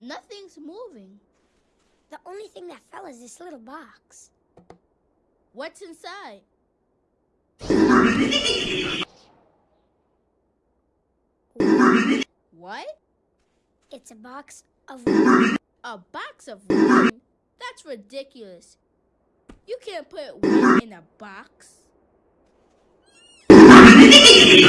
Nothing's moving. The only thing that fell is this little box. What's inside? What? It's a box of A box of wine? That's ridiculous. You can't put wine in a box.